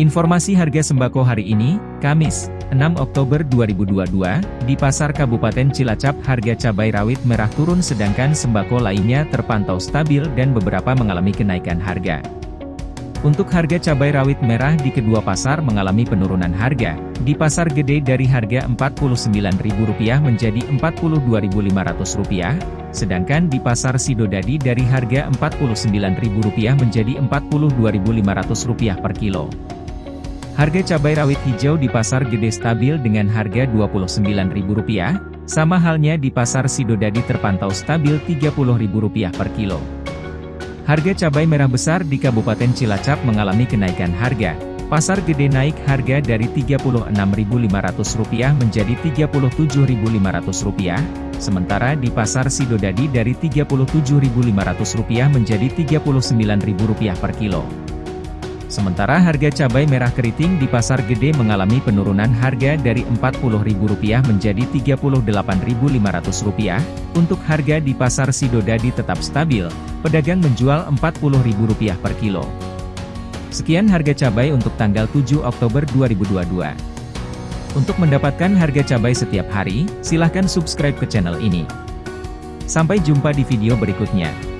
Informasi harga sembako hari ini, Kamis, 6 Oktober 2022, di Pasar Kabupaten Cilacap harga cabai rawit merah turun sedangkan sembako lainnya terpantau stabil dan beberapa mengalami kenaikan harga. Untuk harga cabai rawit merah di kedua pasar mengalami penurunan harga, di pasar gede dari harga Rp49.000 menjadi Rp42.500, sedangkan di pasar Sidodadi dari harga Rp49.000 menjadi Rp42.500 per kilo. Harga cabai rawit hijau di pasar gede stabil dengan harga Rp29.000, sama halnya di pasar Sidodadi terpantau stabil Rp30.000 per kilo. Harga cabai merah besar di Kabupaten Cilacap mengalami kenaikan harga. Pasar gede naik harga dari Rp36.500 menjadi Rp37.500, sementara di pasar Sidodadi dari Rp37.500 menjadi Rp39.000 per kilo. Sementara harga cabai merah keriting di pasar gede mengalami penurunan harga dari Rp40.000 menjadi Rp38.500. Untuk harga di pasar Sidodadi tetap stabil, pedagang menjual Rp40.000 per kilo. Sekian harga cabai untuk tanggal 7 Oktober 2022. Untuk mendapatkan harga cabai setiap hari, silahkan subscribe ke channel ini. Sampai jumpa di video berikutnya.